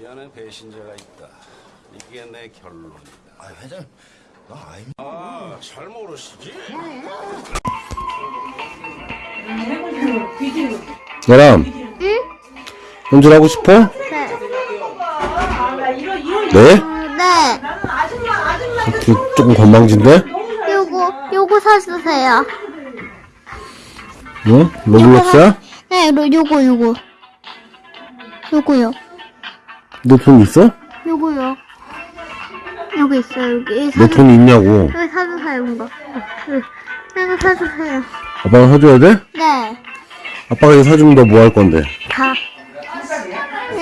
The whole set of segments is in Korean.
이 안에 배신자가 있다. 이게 내 결론이다. 아 회장 나 아이 아, 잘 모르시지? 얘람 응? 운전하고 싶어? 네. 네? 어, 네. 그, 조금 건방진데? 요거, 요거 사주세요. 응? 로블록스야? 네, 로, 요거, 요거. 요거요. 너돈 있어? 요거요. 여기 있어요, 여기. 너 사주, 돈 있냐고 여기 사주세요, 이거. 네. 이거 사주세요. 아빠가 사줘야 돼? 네. 아빠가 이거 사주면 너 뭐 할 건데? 다.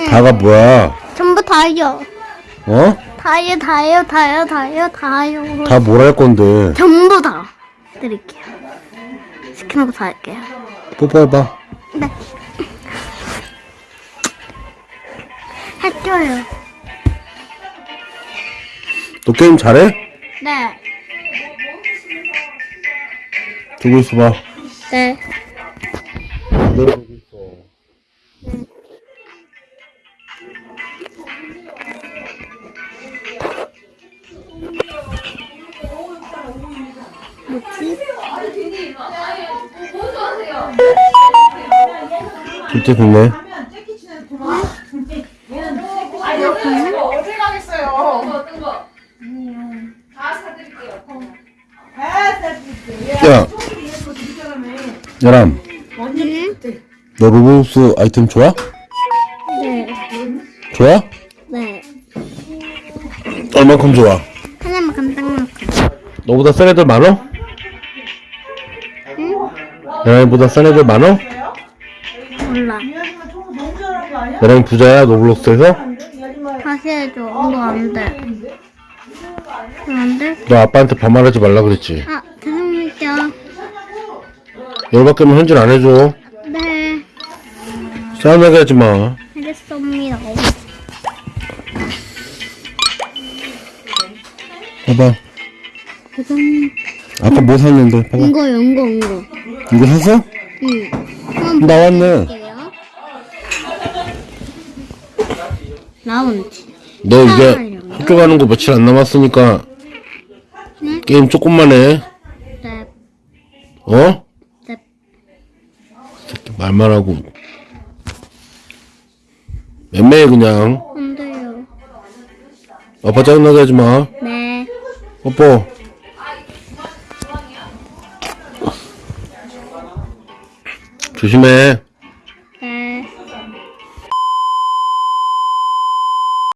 다가 뭐야? 전부 다요. 어? 다요, 다요, 다요, 다요, 다요. 다 뭘 할 건데? 전부 다 드릴게요. 시키는 거 다 할게요. 뽀뽀해봐 네. 할게요. 너 게임 잘해? 네. 두고 있어봐 네. 너 뭐지? 진짜 좋네 어디 가겠어요? 어떤 거? 다 사드릴게요. 야 야람 응? 너 로블록스 아이템 좋아? 네. 좋아? 네. 얼만큼 좋아? 하나만 간단만큼. 너보다 센 애들 많어? 응? 야람이보다 센 애들 많어? 몰라. 야람이 부자야 로블록스에서? 다시 해줘. 이거 안 돼. 안 돼? 너 아빠한테 반말하지 말라 그랬지 아, 죄송합니다. 열받게 하면 현질 안 해줘 네. 싸움나게 하지 마 알겠습니다. 봐봐 죄송. 아까 뭐 샀는데 봐봐 이거요, 이거, 이거. 이거 샀어? 응. 한번 나왔네. 라운지. 너 이제. 학교 가는 거 며칠 안 남았으니까 네? 게임 조금만 해 네. 어? 네. 새끼 말만 하고 맴매해 그냥 안 돼요. 아빠 짜증나게 하지 마 네. 뽀뽀 조심해